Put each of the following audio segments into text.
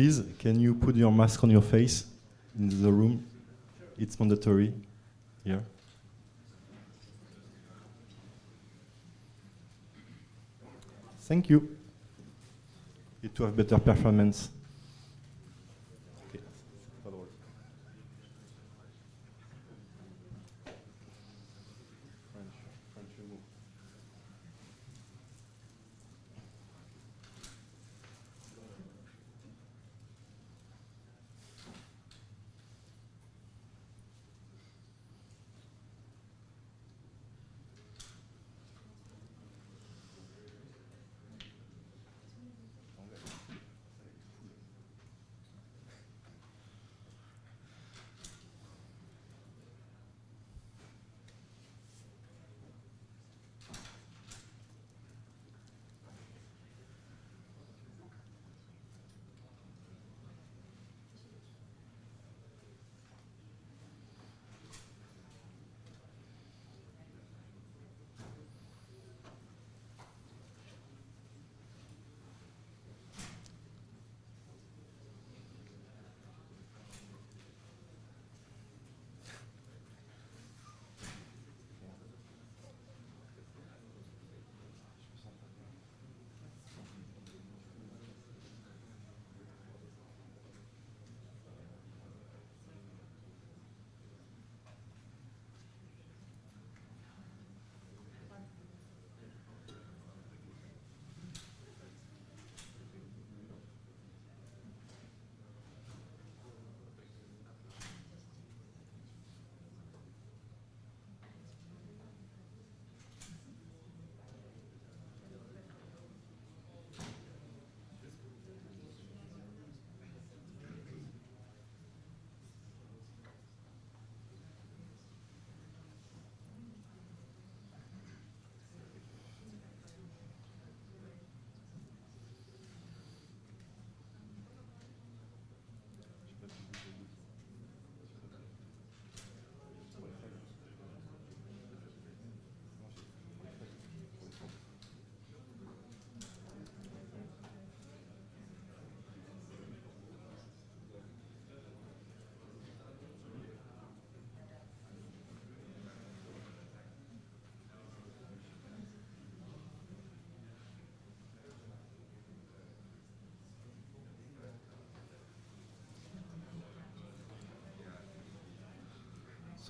please, can you put your mask on your face in the room? It's mandatory here. Thank you. It to have better performance.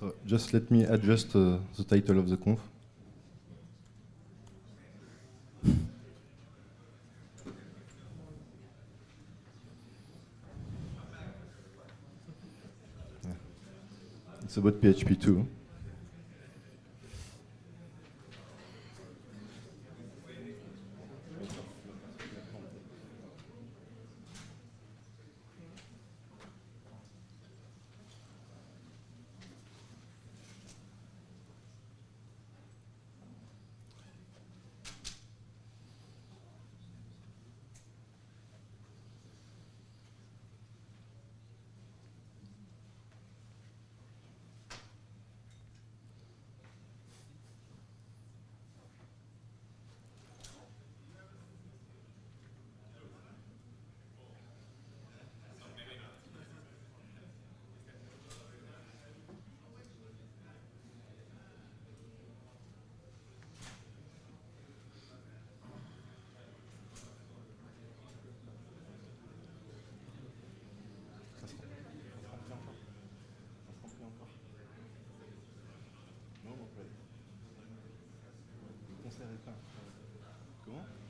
So just let me adjust uh, the title of the conf. It's about PHP 2. Comment?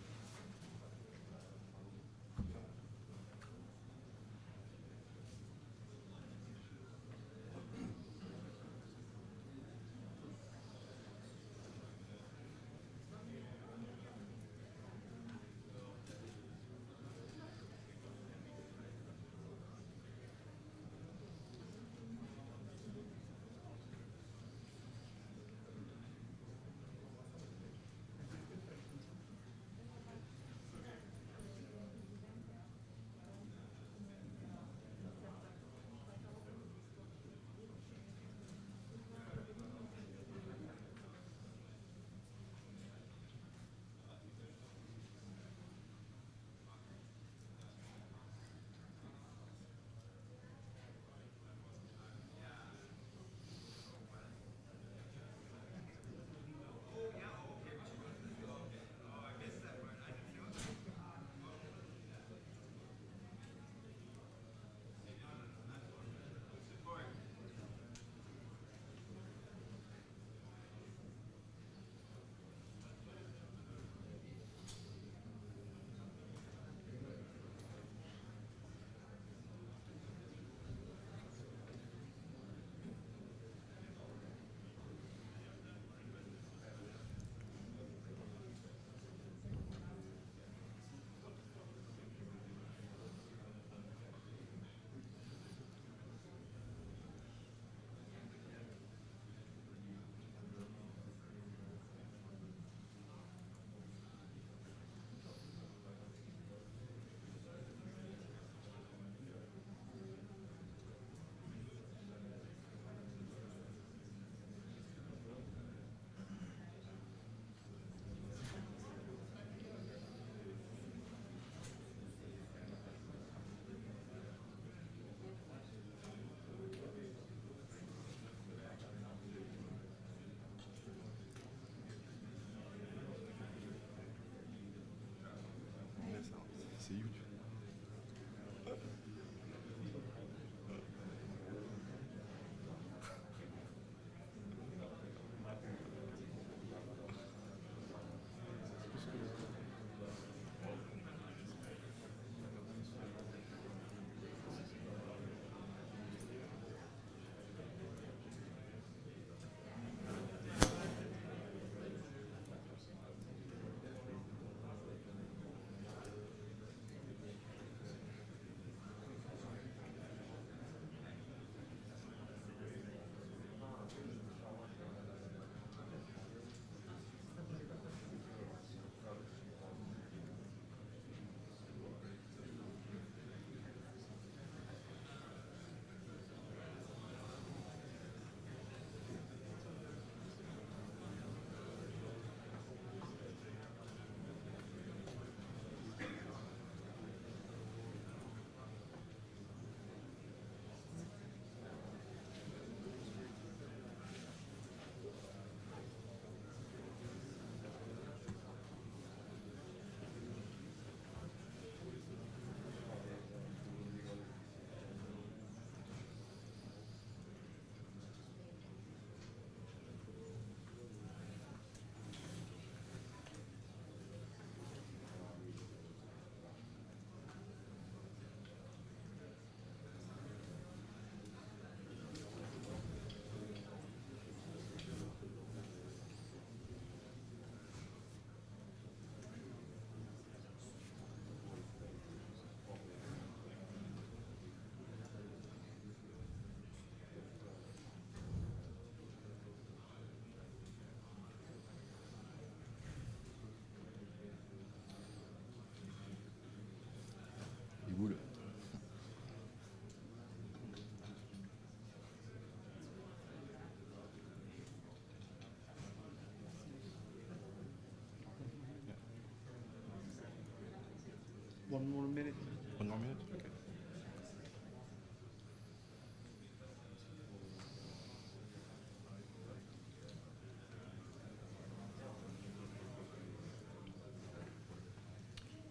One more minute. One more minute? Okay.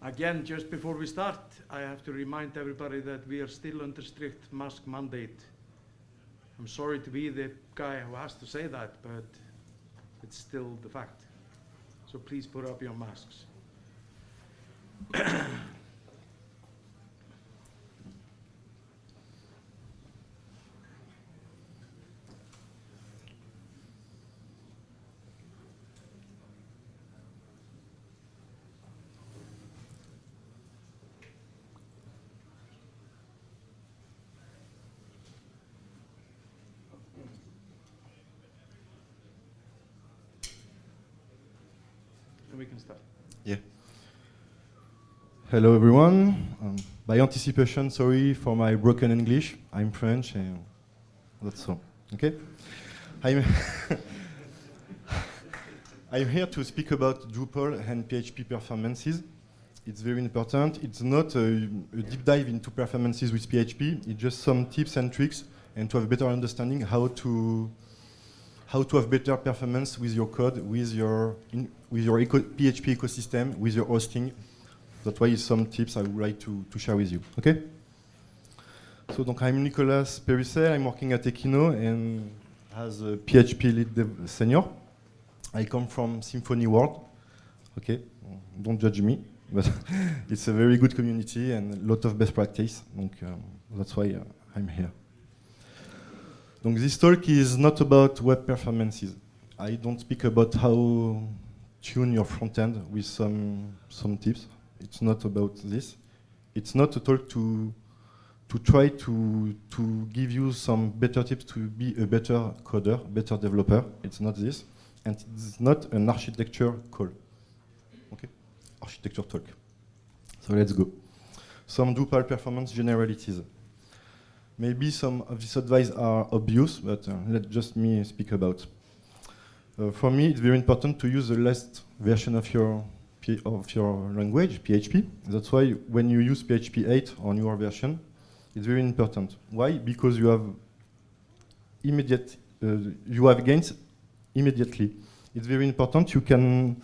Again, just before we start, I have to remind everybody that we are still under strict mask mandate. I'm sorry to be the guy who has to say that, but it's still the fact. So please put up your masks. Start. Hello everyone. Um, by anticipation, sorry for my broken English. I'm French and that's all. Okay? I'm, I'm here to speak about Drupal and PHP performances. It's very important. It's not a, a deep dive into performances with PHP. It's just some tips and tricks and to have a better understanding how to how to have better performance with your code, with your in, with your eco PHP ecosystem, with your hosting. That's why some tips I would like to, to share with you. Okay? So donc I'm Nicolas Perusset, I'm working at Ekino and as a PHP lead senior. I come from Symfony World. Okay, don't judge me, but it's a very good community and a lot of best practice. Donc, um, that's why uh, I'm here. Donc this talk is not about web performances. I don't speak about how tune your front end with some some tips. It's not about this. It's not a talk to to try to to give you some better tips to be a better coder, better developer. It's not this, and it's not an architecture call. Okay, architecture talk. So let's go. Some Drupal performance generalities. Maybe some of these advice are obvious, but uh, let just me speak about. Uh, for me, it's very important to use the last version of your P of your language, PHP. That's why when you use PHP 8 on your version, it's very important. Why? Because you have immediate, uh, you have gains immediately. It's very important. You can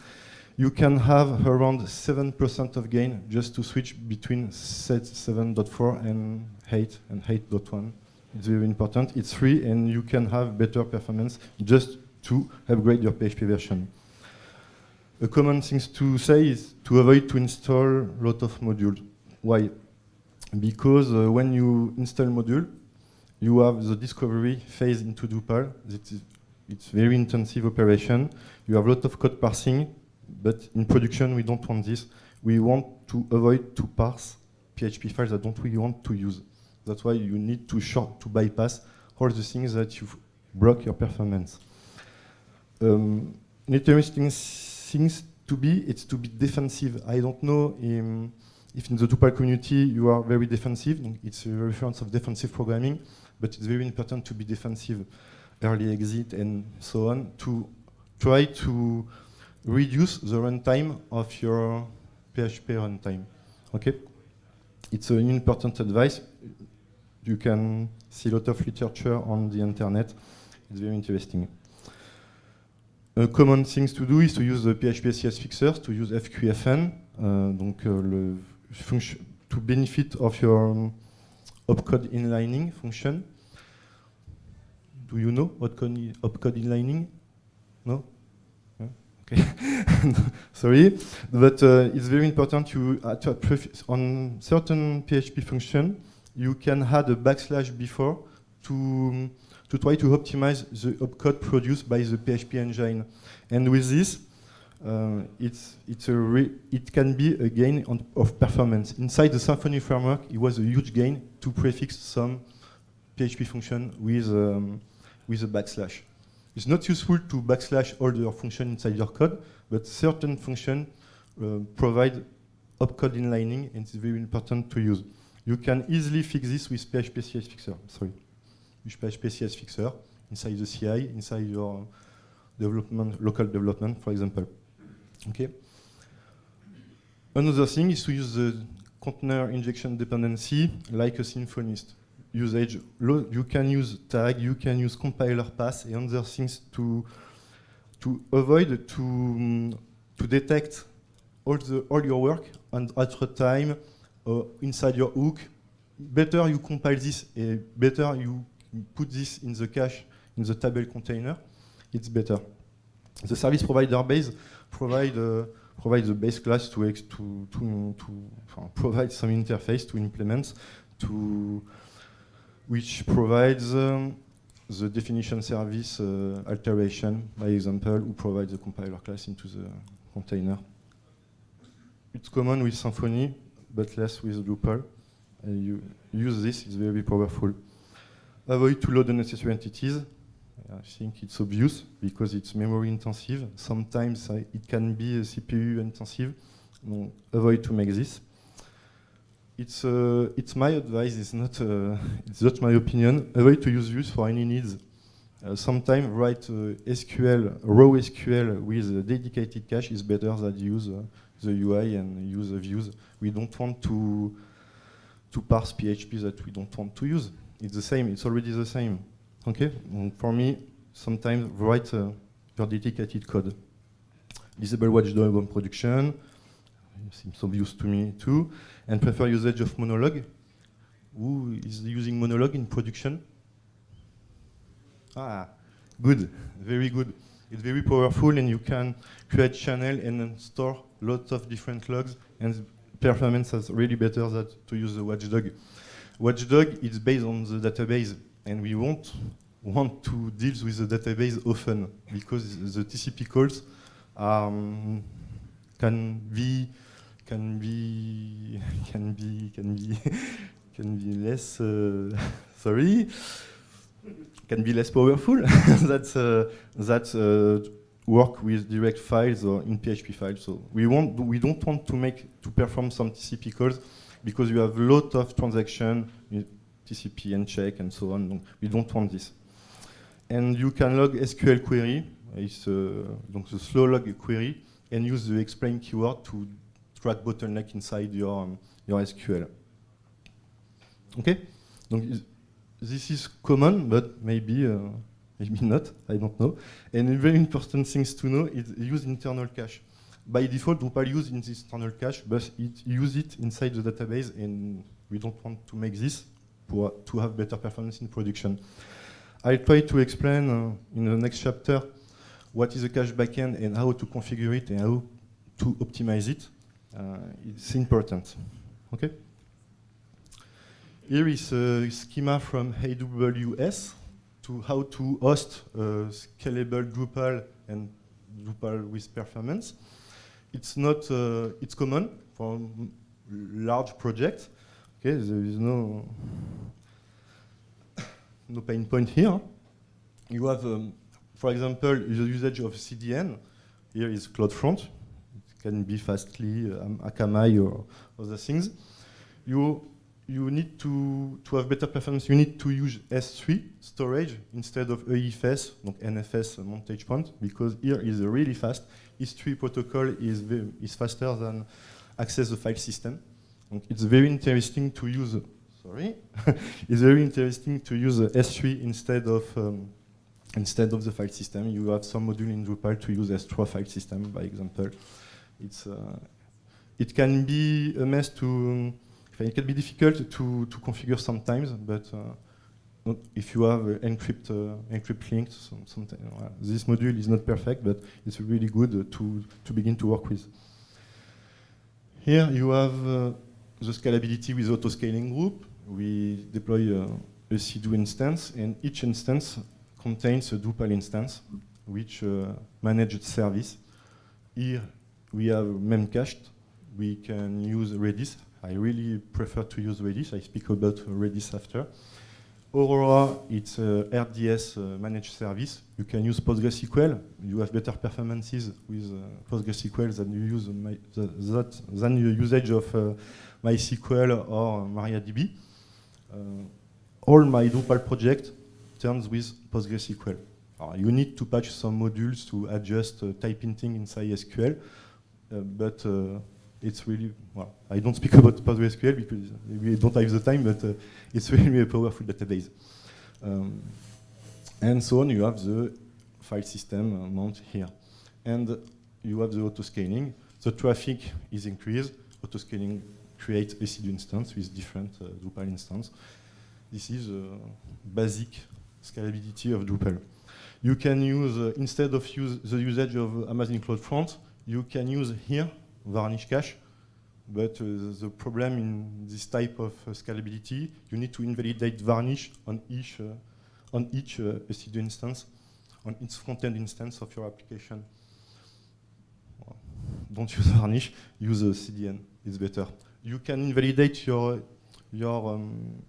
you can have around 7% of gain just to switch between set 7.4 and 8 and 8.1. It's very important. It's free and you can have better performance just to upgrade your PHP version. A common thing to say is to avoid to install a lot of modules. Why? Because uh, when you install module, you have the discovery phase into Drupal. It is, it's very intensive operation. You have a lot of code parsing, but in production we don't want this. We want to avoid to parse PHP files that don't we want to use. That's why you need to short to bypass all the things that you block your performance. Um, an interesting things to be, it's to be defensive. I don't know if in the Drupal community you are very defensive. It's a reference of defensive programming, but it's very important to be defensive, early exit and so on, to try to reduce the runtime of your PHP runtime. Okay? It's an important advice. You can see a lot of literature on the internet. It's very interesting. A common things to do is to use the PHP CS fixers, to use FQFN, uh, donc uh, to benefit of your um, opcode inlining function. Do you know what opcode inlining? No? Yeah? Okay. Sorry, but uh, it's very important to, uh, to on certain PHP function you can add a backslash before to to try to optimize the opcode produced by the PHP engine. And with this, uh, it's, it's a it can be a gain on, of performance. Inside the Symfony framework, it was a huge gain to prefix some PHP function with, um, with a backslash. It's not useful to backslash all your function inside your code, but certain function uh, provide opcode inlining, and it's very important to use. You can easily fix this with PHP CS Fixer. Sorry. with PHP CS fixer inside the CI, inside your development, local development, for example. Okay. Another thing is to use the container injection dependency like a symphonist. Usage, you can use tag, you can use compiler pass and other things to to avoid to um, to detect all the all your work and at a time uh, inside your hook. Better you compile this, and better you put this in the cache in the table container. It's better. The service provider base provide uh, provide the base class to to to, to provide some interface to implement to which provides um, the definition service uh, alteration, by example, who provides the compiler class into the container. It's common with Symfony, but less with Drupal. Uh, you use this, it's very powerful. Avoid to load unnecessary entities. I think it's obvious because it's memory intensive. Sometimes uh, it can be CPU intensive. No, avoid to make this it's uh, it's my advice. It's not uh, it's not my opinion. Avoid to use views for any needs. Uh, Sometimes write SQL raw SQL with dedicated cache is better than use the UI and use the views. We don't want to to parse PHP that we don't want to use. It's the same. It's already the same. Okay. And for me, sometimes write uh, your dedicated code. Disable watchdog on production. Seems obvious to me too and prefer usage of Monolog. Who is using Monolog in production? Ah, good, very good. It's very powerful and you can create channel and store lots of different logs and performance is really better than to use the watchdog. Watchdog is based on the database and we won't want to deal with the database often because the TCP calls um, can be can be can be can be can be less uh, sorry can be less powerful that uh, that uh, work with direct files or in PHP files. So we want we don't want to make to perform some TCP calls because you have a lot of transaction TCP and check and so on. we don't want this. And you can log SQL query, it's uh, slow log query, and use the explain keyword to track bottleneck inside your, um, your SQL. Okay? Donc, this is common, but maybe, uh, maybe not, I don't know. And a very important things to know is use internal cache. By default, Drupal use in this internal cache, but it use it inside the database, and we don't want to make this for, to have better performance in production. I'll try to explain uh, in the next chapter what is a cache backend and how to configure it and how to optimize it. Uh, it's important. Okay. Here is a schema from AWS to how to host scalable Drupal and Drupal with performance. It's not, uh, it's common for large projects. Okay, there is no, no pain point here. You have, um, for example, the usage of CDN. Here is CloudFront It can be Fastly, um, Akamai, or other things. You you need to, to have better performance, you need to use S3 storage instead of EFS, donc NFS montage point, because here is really fast. S3 protocol is, is faster than access the file system. It's very interesting to use, sorry, it's very interesting to use S3 instead of um, instead of the file system. You have some module in Drupal to use S3 file system, by example it's uh, it can be a mess to it can be difficult to, to configure sometimes, but uh, if you have uh, encrypt uh, encrypt sometimes uh, this module is not perfect, but it's really good to to begin to work with. Here you have uh, the scalability with auto scaling group. We deploy a CDO instance, and each instance contains a Drupal instance, which managed service. Here we have memcached. We can use Redis. I really prefer to use Redis. I speak about Redis after. Aurora, it's a RDS uh, managed service. You can use PostgreSQL. You have better performances with uh, PostgreSQL than you use my, the, that than your usage of uh, MySQL or MariaDB. Uh, all my Drupal project turns with PostgreSQL. Uh, you need to patch some modules to adjust uh, type hinting inside SQL. But it's really, well, I don't speak about PostgreSQL because we don't have the time, but uh, it's really a powerful database. Um, and so on, you have the file system mount here. And you have the auto-scaling. The traffic is increased. Auto-scaling creates a CD instance with different uh, Drupal instance. This is uh, basic scalability of Drupal. You can use, uh, instead of use the usage of Amazon CloudFront, you can use here varnish cache. But uh, the problem in this type of uh, scalability, you need to invalidate varnish on each, uh, on each uh, EC2 instance, on each front-end instance of your application. Don't use varnish, use a CDN, it's better. You can invalidate your, your, um,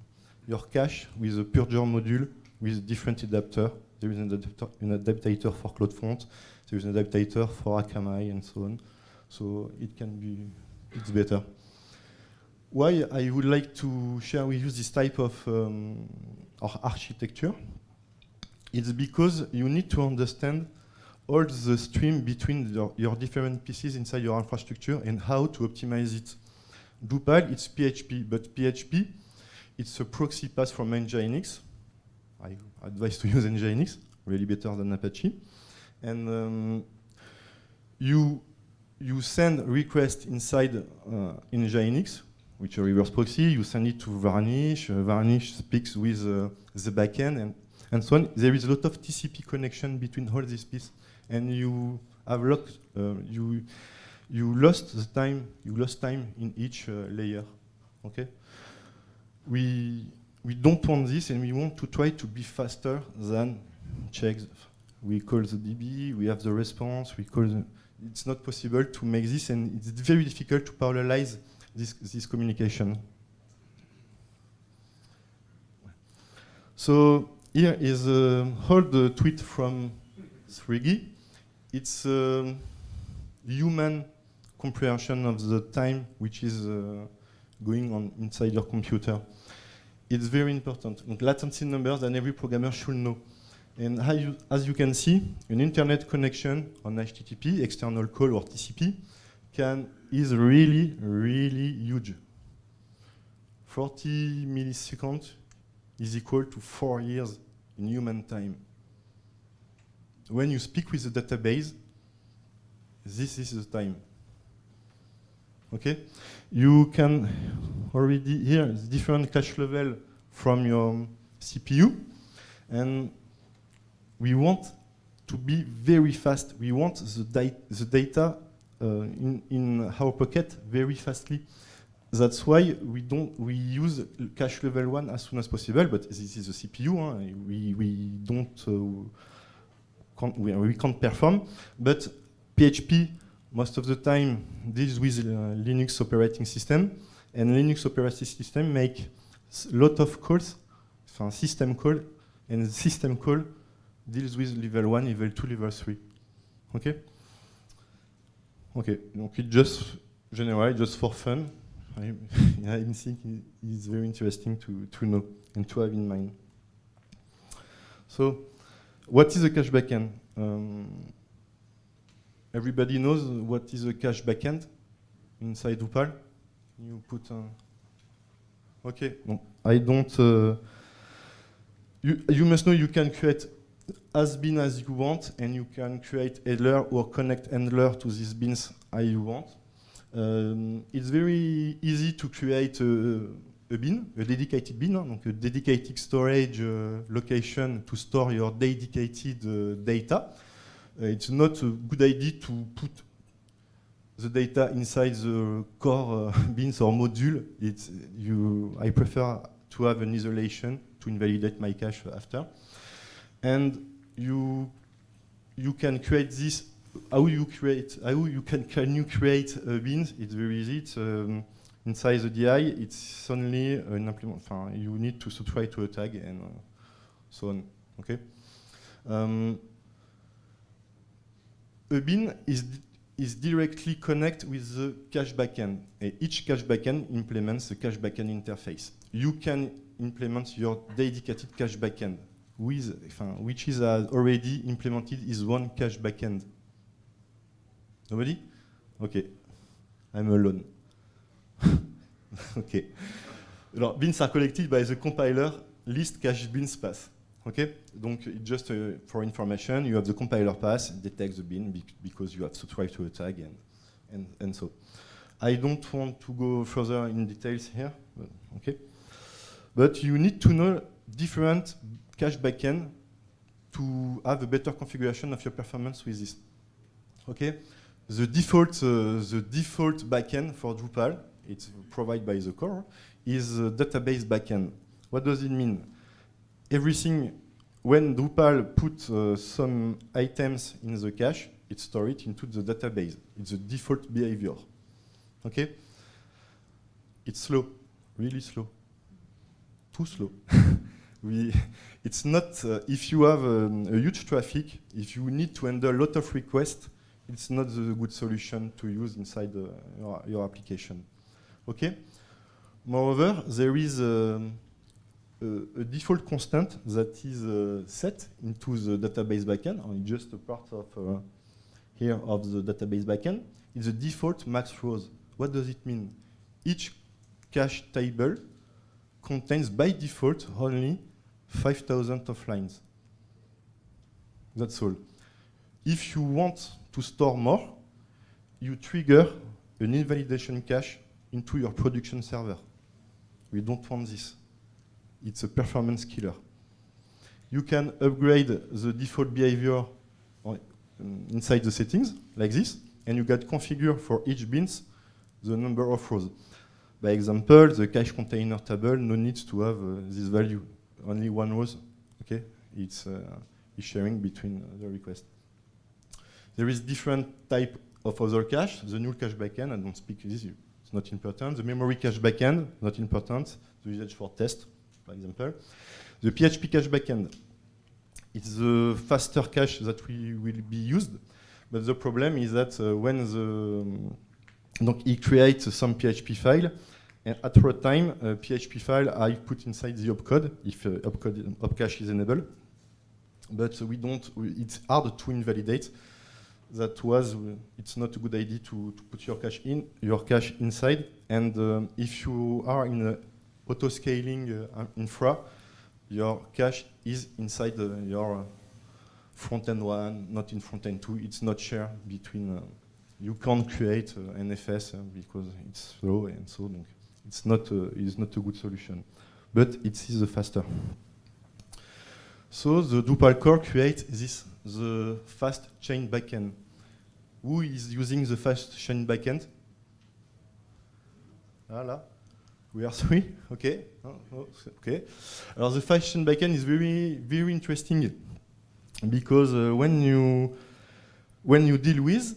your cache with a purger module with a different adapter. There is an adapter, an adapter for CloudFront, there is an adapter for Akamai and so on. So it can be, it's better. Why I would like to share with you this type of um, architecture? It's because you need to understand all the stream between your, your, different pieces inside your infrastructure and how to optimize it. Drupal, it's PHP, but PHP, it's a proxy pass from Nginx. I advise to use Nginx, really better than Apache. And um, you you send request inside uh, Nginx, which a reverse proxy, you send it to Varnish, uh, Varnish speaks with uh, the backend, and, and so on. There is a lot of TCP connection between all these pieces, and you have lost, uh, you, you lost the time, you lost time in each uh, layer, okay? We, we don't want this, and we want to try to be faster than checks. We call the DB, we have the response, we call the, it's not possible to make this, and it's very difficult to parallelize this, this communication. So here is a old tweet from Srigi. It's a human comprehension of the time which is uh, going on inside your computer. It's very important. latency numbers that every programmer should know. And you, as you can see, an internet connection on HTTP, external call or TCP, can, is really, really huge. 40 milliseconds is equal to four years in human time. When you speak with the database, this is the time. Okay? You can already hear different cache level from your CPU, and we want to be very fast. We want the, the data uh, in, in our pocket very fastly. That's why we don't we use cache level one as soon as possible. But this is a CPU. Huh? We we don't uh, can't, we, we can't perform. But PHP most of the time deals with uh, Linux operating system, and Linux operating system make a lot of calls, so system call, and system call deals with level 1, level 2, level 3. Okay? Okay, donc it just general, just for fun. I, think it's very interesting to, to know and to have in mind. So, what is a cache backend? Um, everybody knows what is a cache backend inside Drupal. You put a Okay, I don't. Uh, you, you must know you can create as bin as you want, and you can create handler or connect handler to these bins as you want. Um, it's very easy to create a, a, bin, a dedicated bin, donc a dedicated storage uh, location to store your dedicated uh, data. Uh, it's not a good idea to put the data inside the core uh, bins or module. It's, you, I prefer to have an isolation to invalidate my cache after and you you can create this. How you create? How you can can you create a beans? It's very easy. It's, um, inside the DI, it's only an implement. You need to subscribe to a tag and uh, so on. Okay. Um, a bin is is directly connect with the cache backend. And each cache backend implements the cache backend interface. You can implement your dedicated cache backend with, which is uh, already implemented is one cache backend. Nobody? Okay. I'm alone. okay. Alors, bins are collected by the compiler list cache bins path. Okay? Donc, just uh, for information, you have the compiler path, detects the bin bec because you have subscribed to a tag and, and, and so. I don't want to go further in details here, but, okay? But you need to know different cache backend to have a better configuration of your performance with this. Okay? The default, uh, the default backend for Drupal, it's provided by the core, is a database backend. What does it mean? Everything, when Drupal puts uh, some items in the cache, it stores it into the database. It's the default behavior. Okay? It's slow, really slow. Too slow. we, it's not, uh, if you have um, a huge traffic, if you need to handle a lot of requests, it's not the good solution to use inside uh, your, your, application. Okay? Moreover, there is um, a, a, default constant that is uh, set into the database backend, only just a part of uh, here of the database backend. It's the default max rows. What does it mean? Each cache table contains by default only 5,000 of lines. That's all. If you want to store more, you trigger an invalidation cache into your production server. We don't want this. It's a performance killer. You can upgrade the default behavior um, inside the settings, like this, and you get configure for each bins the number of rows. By example, the cache container table no need to have uh, this value. Only one row, okay? It's, uh, sharing between the requests. There is different type of other cache. The null cache backend, I don't speak this, it's not important. The memory cache backend, not important. The usage for test, for example. The PHP cache backend, it's the faster cache that we will be used. But the problem is that uh, when the, um, he creates some PHP file, and at runtime, a PHP file I put inside the opcode, if uh, opcode, opcache is enabled. But we don't, it's hard to invalidate. That was uh, it's not a good idea to, to put your cache in your cache inside. And um, if you are in a auto scaling uh, infra your cache is inside uh, your front end one not in front end two. It's not shared between uh, you can't create uh, NFS uh, because it's slow and so it's not it's not a good solution but it is the faster so the Drupal core creates this the fast chain backend. Who is using the fast chain backend? Voilà. We are three, okay. Oh, oh, okay. The fast chain backend is very, very interesting because uh, when you when you deal with,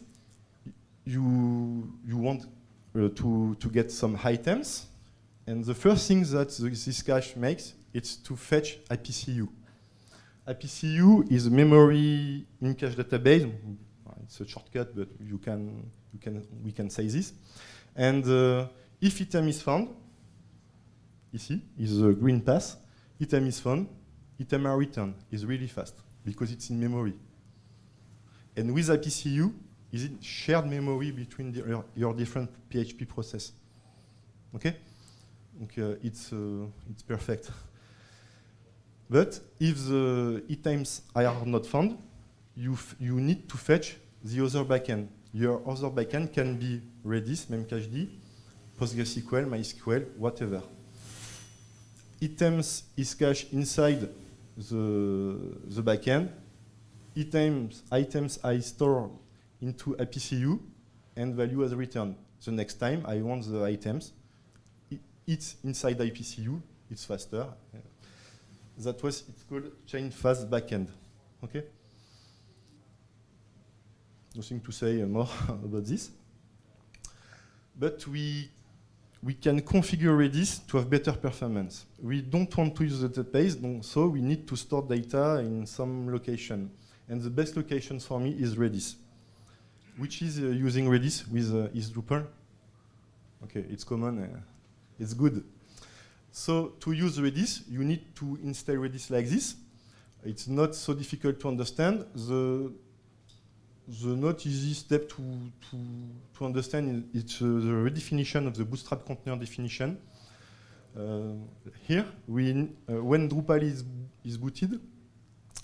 you you want to to get some items, and the first thing that this cache makes is to fetch APCU. APCU is a memory in cache database. It's a shortcut, but you can, you can, we can say this. And uh, if item is found, ici is a green path, item is found, item are returned is really fast because it's in memory. And with APCU, is it shared memory between the, your, your, different PHP process? Okay? Okay, uh, it's, uh, it's perfect. But if the items are not found, you, you need to fetch the other backend. Your other backend can be Redis, Memcached, PostgreSQL, MySQL, whatever. Items is cached inside the, the backend. Items, items I store into APCU and value as returned. The next time I want the items, it's inside APCU, it's faster that was it's called chain fast backend. Okay. Nothing to say more about this. But we we can configure Redis to have better performance. We don't want to use the database, so we need to store data in some location. And the best location for me is Redis. Which is uh, using Redis with uh, is Drupal? Okay, it's common. Uh, it's good. So to use Redis, you need to install Redis like this. It's not so difficult to understand. The, the not easy step to, to, to understand is it's uh, the redefinition of the Bootstrap container definition. Uh, here, we, uh, when Drupal is, is booted,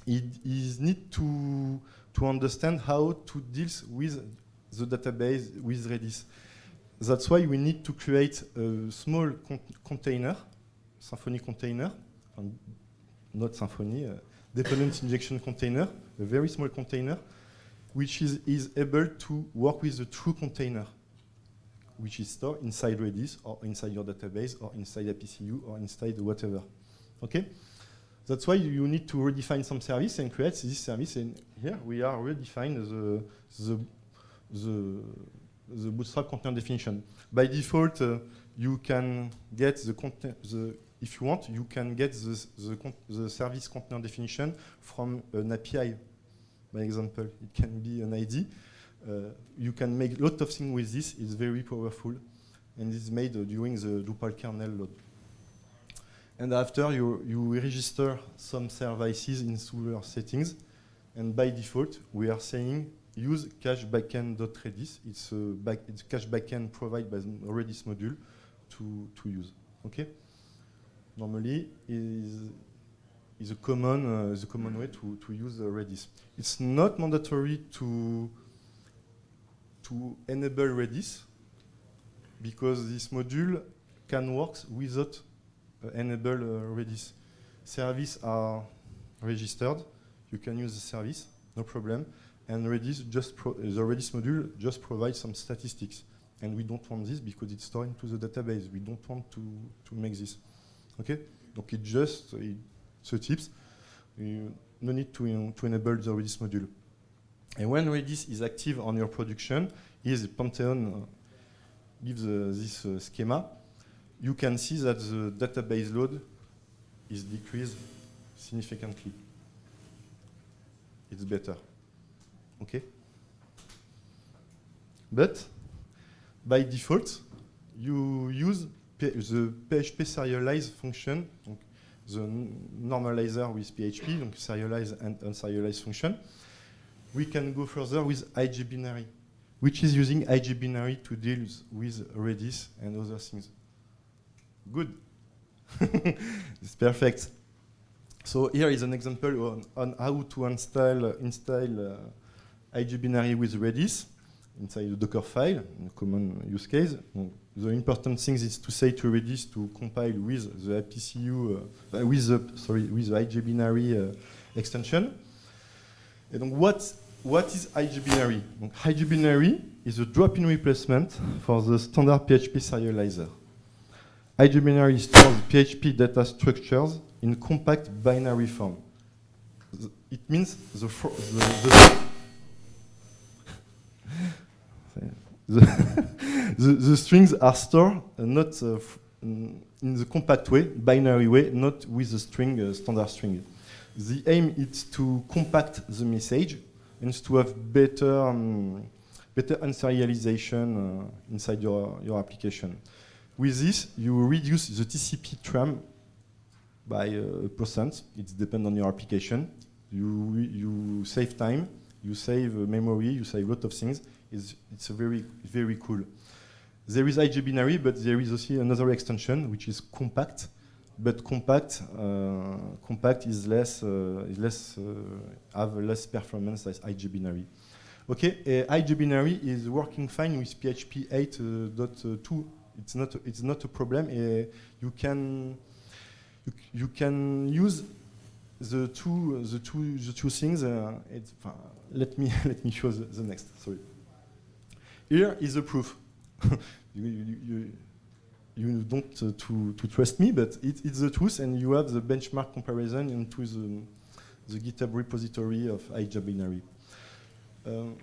it is need to, to understand how to deal with the database with Redis. That's why we need to create a small con container, Symfony container, not Symfony, uh, dependent injection container, a very small container, which is, is able to work with the true container, which is stored inside Redis or inside your database or inside APCU or inside whatever. Okay? That's why you need to redefine some service and create this service. And here we are redefine the, the, the, the Bootstrap container definition. By default, uh, you can get the content, if you want, you can get the, the, the service container definition from an API by example. It can be an ID. Uh, you can make a lot of things with this. It's very powerful. And it's made uh, during the Drupal kernel load. And after, you, you register some services into your settings. And by default, we are saying use cache backend.redis. It's a, back, it's cache backend provided by the Redis module to, to use. Okay? Normally, is is a common, uh, is a common way to, to use uh, Redis. It's not mandatory to, to enable Redis because this module can work without enable uh, Redis. Services are registered. You can use the service, no problem. And Redis just the Redis module just provides some statistics. And we don't want this because it's stored into the database. We don't want to, to make this. Okay? Donc it just, it the tips, you no need to, to enable the Redis module. And when Redis is active on your production, is Pantheon uh, gives uh, this uh, schema, you can see that the database load is decreased significantly. It's better. Okay? But by default, you use the PHP serialize function, the normalizer with PHP, serialize and unserialize function. We can go further with IGBinary, which is using IGBinary to deal with Redis and other things. Good. it's perfect. So here is an example on, on how to install, uh, install uh, IGBinary with Redis inside the Docker file, a common use case. The important thing is to say to Redis to compile with the APCU, uh, with the sorry, with the IGBinary uh, extension. And what what is IGBinary? IGBinary is a drop-in replacement for the standard PHP serializer. IGBinary stores PHP data structures in compact binary form. It means the, the, the the, the, strings are stored uh, not uh, in the compact way, binary way, not with the string, uh, standard string. The aim is to compact the message and to have better, um, better unserialization uh, inside your, your application. With this, you reduce the TCP tram by a percent. It depends on your application. You, you save time, you save memory, you save a lot of things, it's a very very cool. There is IG binary, but there is also another extension which is compact. But compact uh, compact is less uh, is less uh, have less performance as IGBinary. Okay, uh, IGBinary is working fine with PHP 8.2. It's not it's not a problem. Uh, you can you, you can use the two the two the two things. Uh, let me let me show the, the next. Sorry. Here is the proof. you, you, you, don't uh, to, to trust me, but it, it's the truth, and you have the benchmark comparison into the, the GitHub repository of IGBinary. Uh,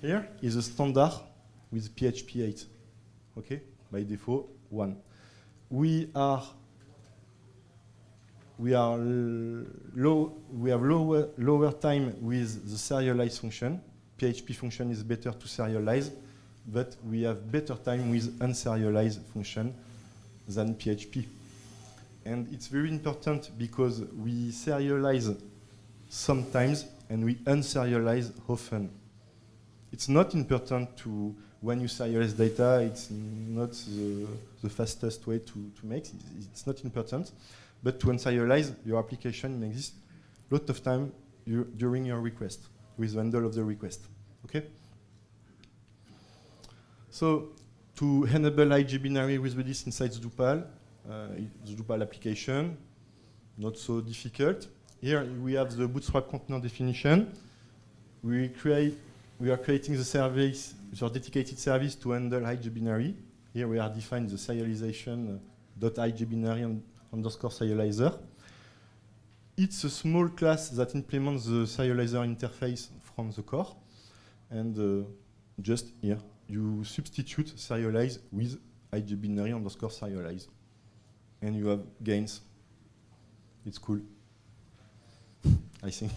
here is a standard with PHP 8. Okay, by default, one. We are we are low. We have lower lower time with the serialize function PHP function is better to serialize, but we have better time with unserialized function than PHP. And it's very important because we serialize sometimes and we unserialize often. it's not important to, when you serialize data, it's not the, the fastest way to, to make, it's, it's not important. But to unserialize your application in exist a lot of time you, during your request, with the handle of the request, okay? So to enable IG binary with Redis inside the Drupal, uh, the Drupal application, not so difficult. Here we have the Bootstrap container definition. We create, we are creating the service, the dedicated service to handle IG binary. Here we are defining the serialization uh, dot IG binary underscore serializer. It's a small class that implements the serializer interface from the core. And uh, just here, you substitute serialize with IG binary underscore serialize. And you have gains. It's cool. I think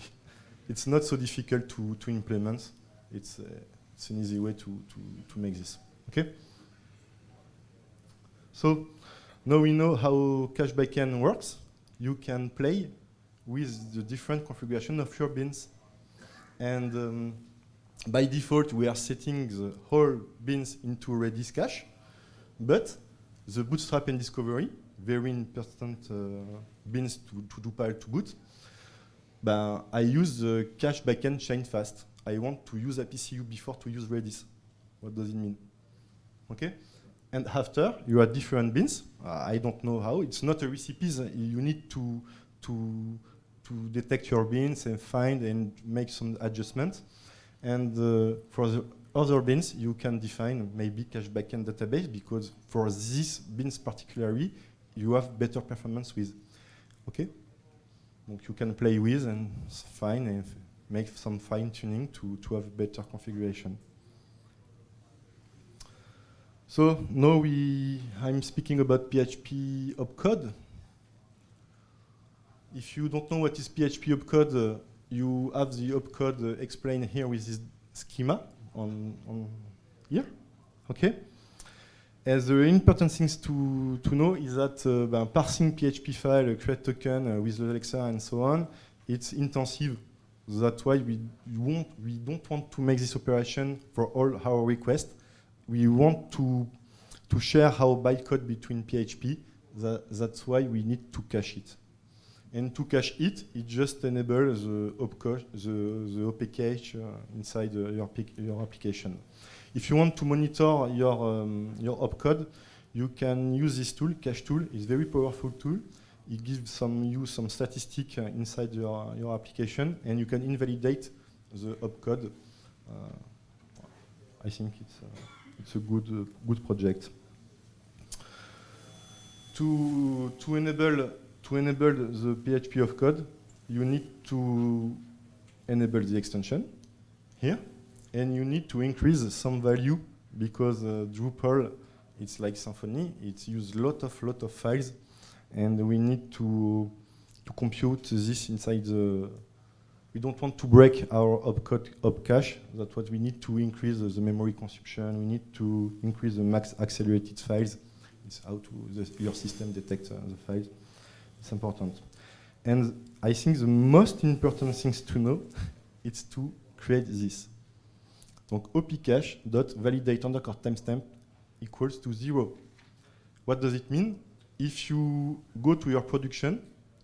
it's not so difficult to, to implement. It's, uh, it's an easy way to, to, to make this. Okay? So now we know how Cache backend works. You can play with the different configuration of your bins. And um, by default, we are setting the whole bins into Redis cache, but the Bootstrap and Discovery, very important uh, bins to, to Drupal to boot, ben, I use the cache backend chain fast. I want to use APCU before to use Redis. What does it mean? Okay? And after, you have different bins. Uh, I don't know how. It's not a recipe. You need to, to, to detect your bins and find and make some adjustments. And uh, for the other bins, you can define maybe cache backend database because for these bins particularly, you have better performance with. Okay? Donc you can play with and find and make some fine tuning to, to have better configuration. So now we, I'm speaking about PHP opcode. If you don't know what is PHP opcode, uh, you have the opcode uh, explained here with this schema on, on here. Okay. As the important things to, to know is that uh, parsing PHP file, create token uh, with a lexer and so on, it's intensive. That's why we, won't, we don't want to make this operation for all our requests we want to, to share our bytecode between PHP. That, that's why we need to cache it. And to cache it, it just enables the opcache, the, the uh, inside uh, your, your application. If you want to monitor your, um, your opcode, you can use this tool, cache tool. It's a very powerful tool. It gives some you some statistic uh, inside your, your application, and you can invalidate the opcode. Uh, I think it's it's a good, good project. To, to, enable, to enable the PHP opcode, you need to enable the extension here, and you need to increase some value because uh, Drupal, it's like Symfony, it uses lot of lot of files, and we need to to compute this inside the we don't want to break our op cache. That's what we need to increase the memory consumption. We need to increase the max accelerated files. It's how to the, your system detects uh, the files. It's important. And I think the most important things to know is to create this. Donc opcache dot validate underscore timestamp equals to zero. What does it mean? If you go to your production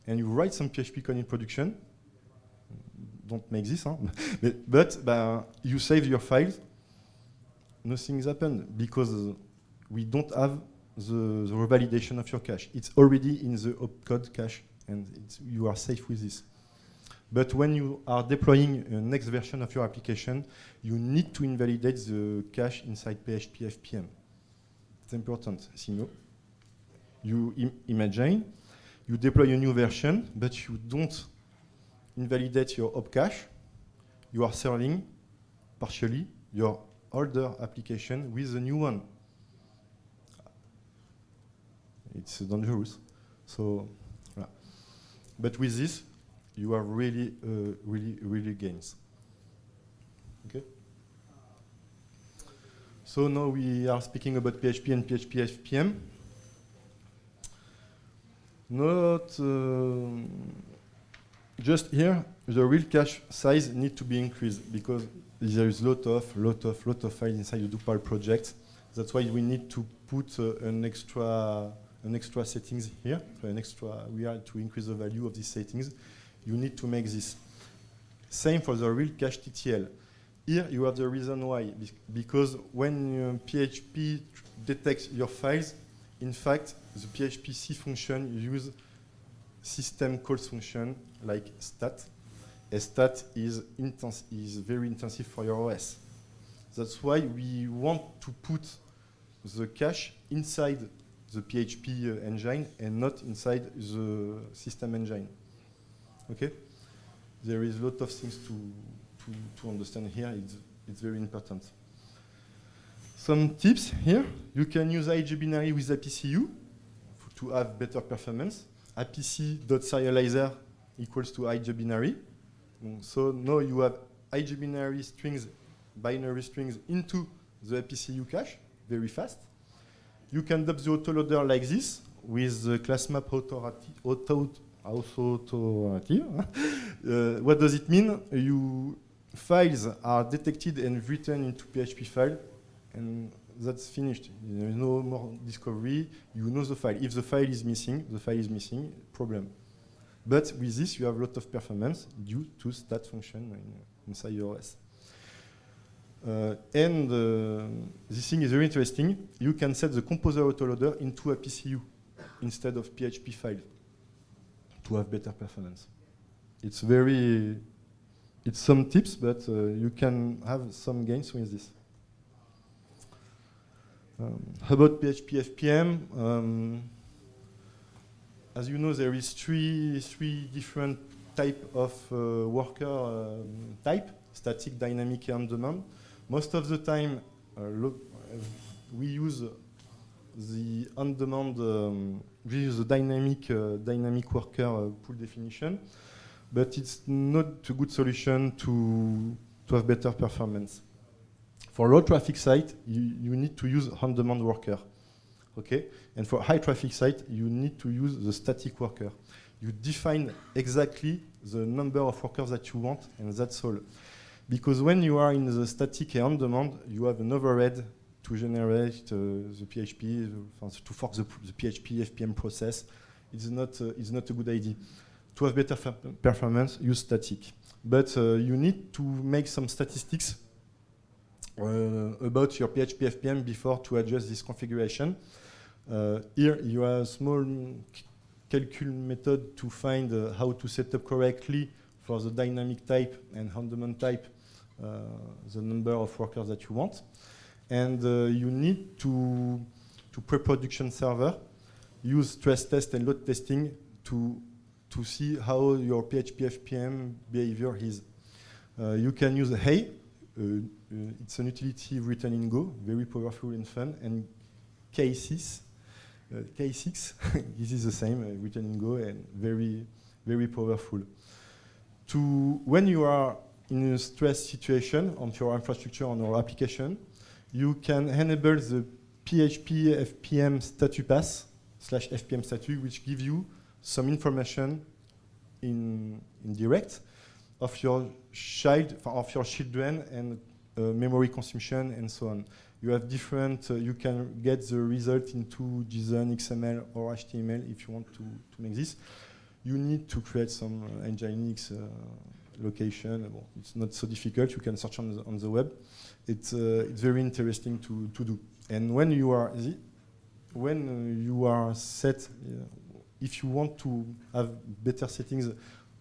and you write some PHP code in production, don't make this, huh? but, but bah, you save your files, nothing's happened because we don't have the, the revalidation of your cache. It's already in the opcode cache, and you are safe with this. But when you are deploying a next version of your application, you need to invalidate the cache inside PHP FPM. It's important. Sinon, you Im imagine, you deploy a new version, but you don't invalidate your op cache, you are serving partially your older application with the new one. It's dangerous. So, yeah. but with this, you are really, uh, really, really gains. Okay. So now we are speaking about PHP and PHP FPM. Not. Uh, just here, the real cache size need to be increased because there is lot of, lot of, lot of files inside the Drupal project. That's why we need to put uh, an extra, an extra settings here, an extra, we are to increase the value of these settings. You need to make this. Same for the real cache TTL. Here you have the reason why, because when uh, PHP detects your files, in fact, the PHP C function use system calls function like stat. A stat is, is very intensive for your OS. That's why we want to put the cache inside the PHP uh, engine and not inside the system engine. Okay? There is a lot of things to, to, to understand here. It's, it's very important. Some tips here. You can use IGBinary with APCU to have better performance. apc.serializer equals to IGBinary. So now you have IGBinary strings, binary strings into the APCU cache very fast. You can dump the autoloader like this with the class map authority, auto, authoritative. uh, what does it mean? You files are detected and written into PHP file, and that's finished. There is no more discovery. You know the file. If the file is missing, the file is missing, problem. But with this, you have a lot of performance due to stat function in, inside your OS. Uh, and uh, this thing is very interesting. You can set the composer autoloader into APCU instead of PHP file to have better performance. It's very, it's some tips, but uh, you can have some gains with this. Um, about PHP FPM, um, as you know, there is three, three different type of uh, worker um, type, static, dynamic, and on-demand. Most of the time, uh, we use the on-demand, um, we use the dynamic, uh, dynamic worker uh, pool definition, but it's not a good solution to, to have better performance. For low traffic site, you, you need to use on-demand worker. Okay? And for high traffic site, you need to use the static worker. You define exactly the number of workers that you want, and that's all. Because when you are in the static and on-demand, you have an overhead to generate uh, the PHP, uh, to fork the, the, PHP FPM process. It's not, uh, it's not a good idea. To have better performance, use static. But uh, you need to make some statistics about your PHP FPM before to adjust this configuration. Uh, here you have a small calcul method to find uh, how to set up correctly for the dynamic type and on-demand type the number of workers that you want. And you need to, to pre-production server use stress test and load testing to to see how your PHP FPM behavior is. Uh, you can use Hey, uh, uh, it's an utility written in Go, very powerful and fun, and K6, uh, K6, this is the same, uh, written in Go and very, very powerful. To when you are in a stress situation on your infrastructure on your application, you can enable the PHP FPM status pass slash FPM status, which give you some information in, in direct of your child, of your children and uh, memory consumption, and so on. You have different, uh, you can get the result into JSON, XML, or HTML if you want to, to make this. You need to create some uh, Nginx location. Well, it's not so difficult. You can search on the, on the web. It's, it's very interesting to, to do. And when you are, when you are set, if you want to have better settings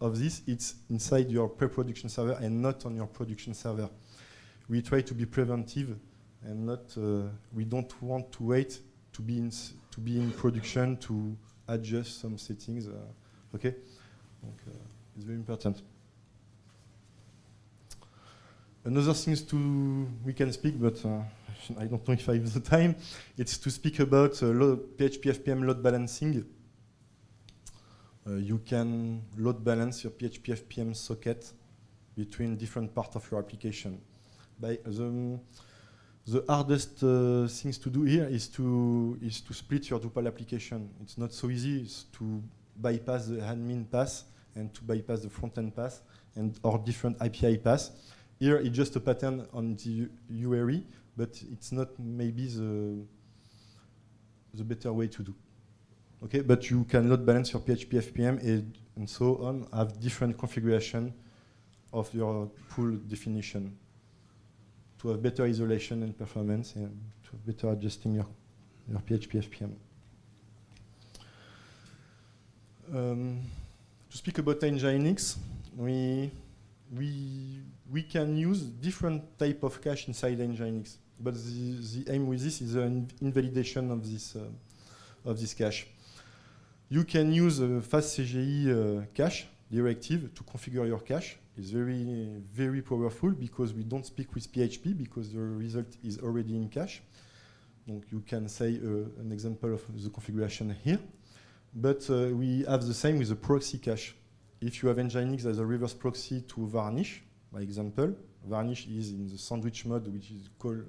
of this, it's inside your pre-production server and not on your production server we try to be preventive and not, uh, we don't want to wait to be in, to be in production to adjust some settings. Uh, okay? Uh, it's very important. Another things to we can speak, but uh, I don't know if I have the time. It's to speak about uh, PHP FPM load balancing. Uh, you can load balance your PHP FPM socket between different parts of your application by the, the hardest uh, things to do here is to is to split your Drupal application. It's not so easy to bypass the admin pass and to bypass the front-end pass and or different API pass. Here, it's just a pattern on the URI, but it's not maybe the, the better way to do. Okay, but you can load balance your PHP FPM and, and so on, have different configuration of your pool definition to have better isolation and performance and to better adjusting your, your PHP FPM. Um, to speak about Nginx, we, we, we can use different type of cache inside Nginx, but the, the aim with this is an invalidation of this, uh, of this cache. You can use a fastCGI uh, cache directive to configure your cache. It's very, very powerful because we don't speak with PHP because the result is already in cache. Donc you can say uh, an example of the configuration here. But uh, we have the same with the proxy cache. If you have Nginx as a reverse proxy to Varnish, by example, Varnish is in the sandwich mode, which is called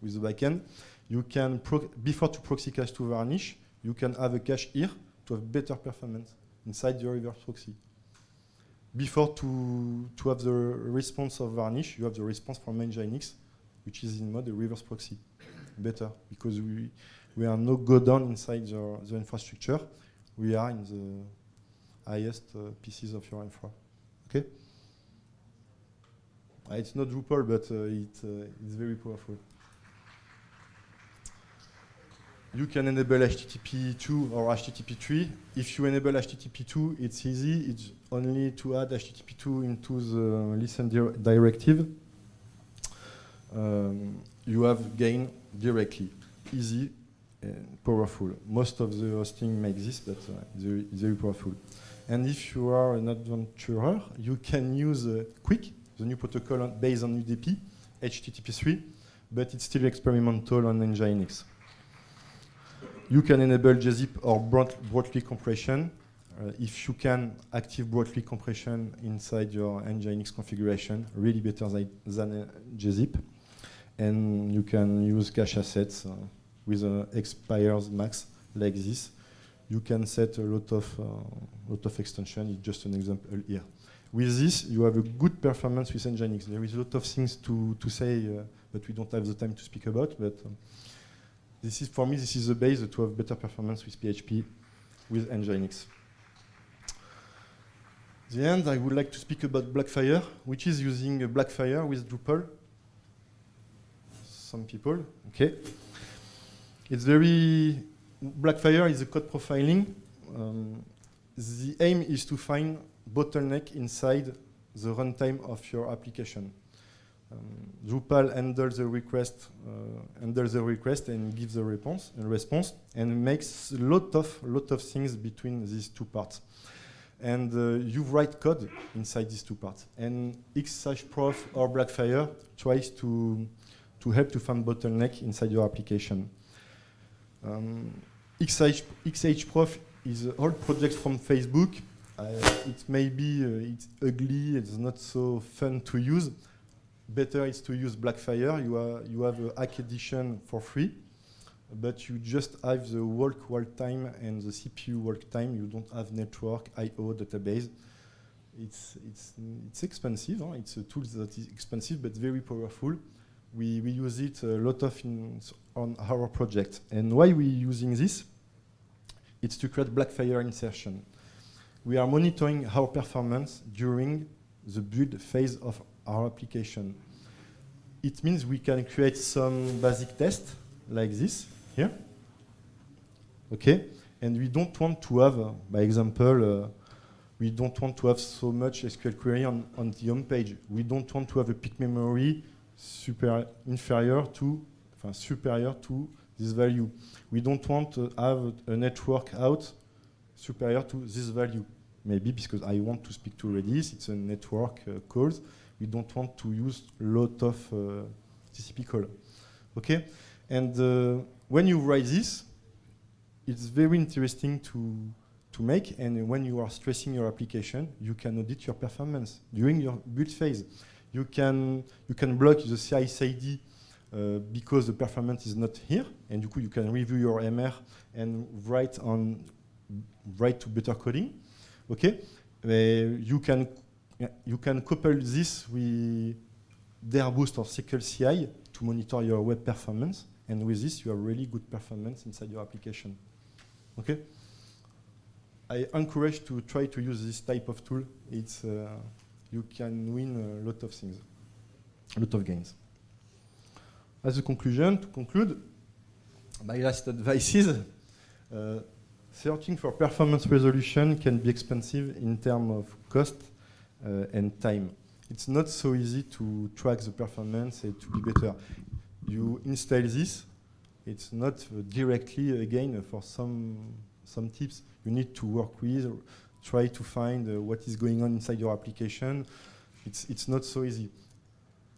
with the backend. You can, before to proxy cache to Varnish, you can have a cache here to have better performance inside your reverse proxy. Before to, to have the response of Varnish, you have the response from Nginx, which is in mode a reverse proxy. Better, because we, we are no go down inside the, the infrastructure. We are in the highest uh, pieces of your infra. Okay? Uh, it's not Drupal, but uh, it, uh, it's very powerful. You can enable HTTP2 or HTTP3. If you enable HTTP2, it's easy. It's only to add HTTP2 into the listen di directive. Um, you have gain directly, easy and powerful. Most of the hosting makes this, but uh, it's, very, very, powerful. And if you are an adventurer, you can use uh, QUIC, the new protocol based on UDP, HTTP3, but it's still experimental on Nginx. You can enable gzip or broad, Brotli compression. Uh, if you can active Brotli compression inside your Nginx configuration, really better than uh, gzip. And you can use cache assets uh, with an expires max like this. You can set a lot of, uh, lot of extension, it's just an example here. With this, you have a good performance with Nginx. There is a lot of things to, to say, uh, but we don't have the time to speak about. But um, this is, for me, this is the base to have better performance with PHP with Nginx. The end, I would like to speak about Blackfire, which is using Blackfire with Drupal. Some people, okay. It's very, Blackfire is a code profiling. Um, the aim is to find bottleneck inside the runtime of your application. Um, Drupal handles the request, uh, handles the request and gives a response and response and makes a lot of lot of things between these two parts. And uh, you write code inside these two parts. And Xhprof or Blackfire tries to to help to find bottleneck inside your application. Um, XH, Xhprof is an old project from Facebook. Uh, it may be uh, it's ugly, it's not so fun to use, better is to use Blackfire. You, are, you have a hack edition for free, but you just have the work work time and the CPU work time. You don't have network, I.O. database. It's, it's, it's expensive. Huh? It's a tool that is expensive, but very powerful. We, we use it a lot of on our project. And why we using this? It's to create Blackfire insertion. We are monitoring our performance during the build phase of our application. It means we can create some basic test like this here. Okay, and we don't want to have, uh, by example, uh, we don't want to have so much SQL query on, on the home page. We don't want to have a peak memory super inferior to, superior to this value. We don't want to have a network out superior to this value. Maybe because I want to speak to Redis, it's a network uh, calls we don't want to use a lot of uh, TCP call. Okay, and uh, when you write this, it's very interesting to to make. And when you are stressing your application, you can audit your performance during your build phase. You can you can block the CI/CD uh, because the performance is not here, and you, you can review your MR and write on write to better coding. Okay, you can you can couple this with Boost or SQL CI to monitor your web performance, and with this you have really good performance inside your application. Okay. I encourage to try to use this type of tool. It's uh, you can win a lot of things, a lot of gains. As a conclusion, to conclude, my last advice is uh, searching for performance resolution can be expensive in terms of cost and time. It's not so easy to track the performance and to be better. You install this, it's not uh, directly, again, for some, some tips, you need to work with, try to find uh, what is going on inside your application. It's, it's not so easy.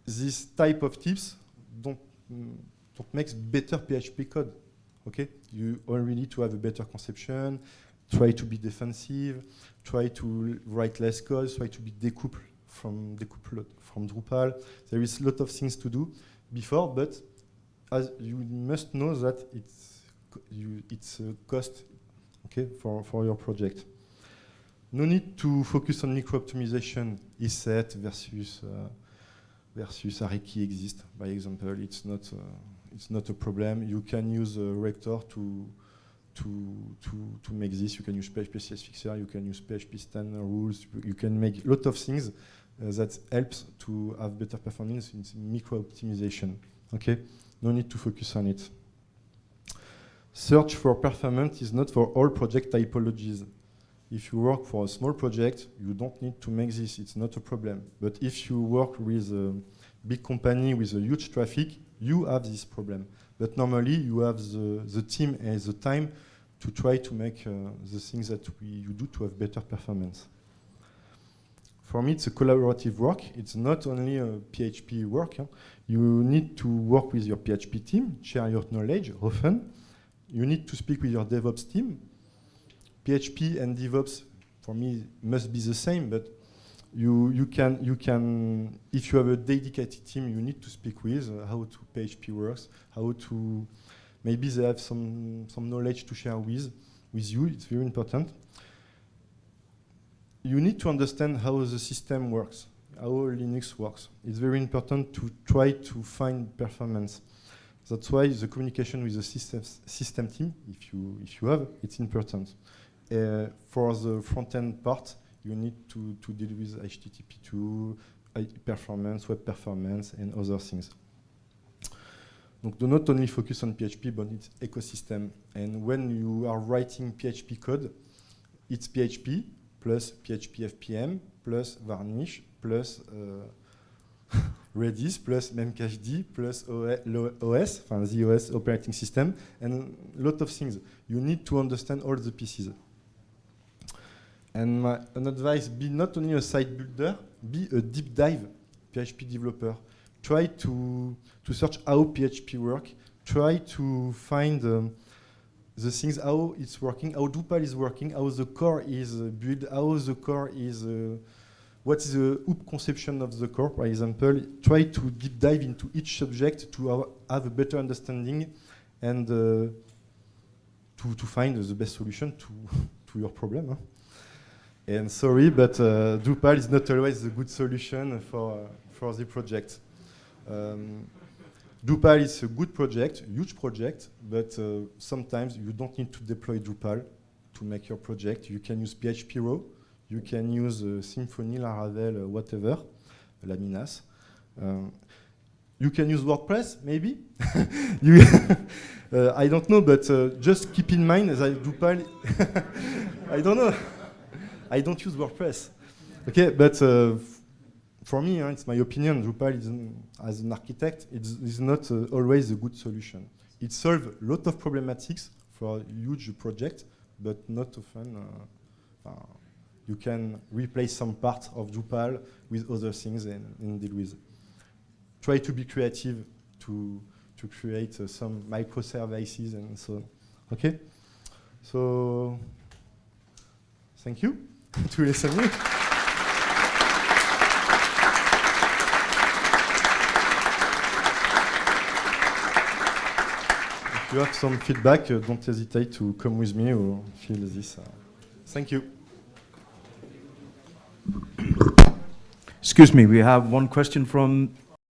This type of tips don't, mm, don't make better PHP code. Okay, you only need to have a better conception, try to be defensive, try to write less code, try to be decoupled from decoupled from Drupal. There is a lot of things to do before, but as you must know that it's you, it's a cost okay for for your project. No need to focus on micro optimization, isset versus uh, versus array key exist. By example, it's not uh, it's not a problem. You can use a Rector to to, to, to make this. You can use PHP CS Fixer, you can use PHP standard rules, you can make a lot of things uh, that helps to have better performance in micro optimization. Okay, no need to focus on it. Search for performance is not for all project typologies. If you work for a small project, you don't need to make this, it's not a problem. But if you work with a big company with a huge traffic, you have this problem. But normally you have the, the team and the time to try to make uh, the things that we, you do to have better performance. For me, it's a collaborative work. It's not only a PHP work. Huh? You need to work with your PHP team, share your knowledge often. You need to speak with your DevOps team. PHP and DevOps, for me, must be the same, but you, you, can, you can, if you have a dedicated team, you need to speak with uh, how to PHP works, how to, maybe they have some, some knowledge to share with, with you, it's very important. You need to understand how the system works, how Linux works. It's very important to try to find performance. That's why the communication with the system, system team, if you, if you have, it's important. Uh, for the front-end part, you need to, to deal with HTTP2, performance, web performance, and other things. Donc, do not only focus on PHP, but its ecosystem. And when you are writing PHP code, it's PHP plus PHP FPM plus Varnish plus uh, Redis plus Memcached plus OS, the OS operating system, and a lot of things. You need to understand all the pieces. And my, an advice, be not only a site builder, be a deep dive PHP developer. Try to, to search how PHP work. Try to find um, the things, how it's working, how Drupal is working, how the core is uh, built, how the core is, uh, what is the hoop conception of the core, for example. Try to deep dive into each subject to have, have a better understanding and uh, to, to find the best solution to, to your problem. Huh? And sorry, but uh, Drupal is not always a good solution for, uh, for the project. Um, Drupal is a good project, huge project, but uh, sometimes you don't need to deploy Drupal to make your project. You can use PHP Raw, you can use uh, Symfony, Laravel, uh, whatever, Laminas. Um, you can use WordPress, maybe. uh, I don't know, but uh, just keep in mind that Drupal, I don't know. I don't use WordPress. Okay, but uh, for me, uh, it's my opinion, Drupal is, as an architect, it's, not uh, always a good solution. It solves a lot of problematics for a huge project, but not often uh, uh, you can replace some part of Drupal with other things and, and deal with. Try to be creative to, to create uh, some microservices and so on. Okay? So, thank you tous les samedis. If you have some feedback, uh, don't hesitate to come with me or fill this. Uh, thank you. Excuse me, we have one question from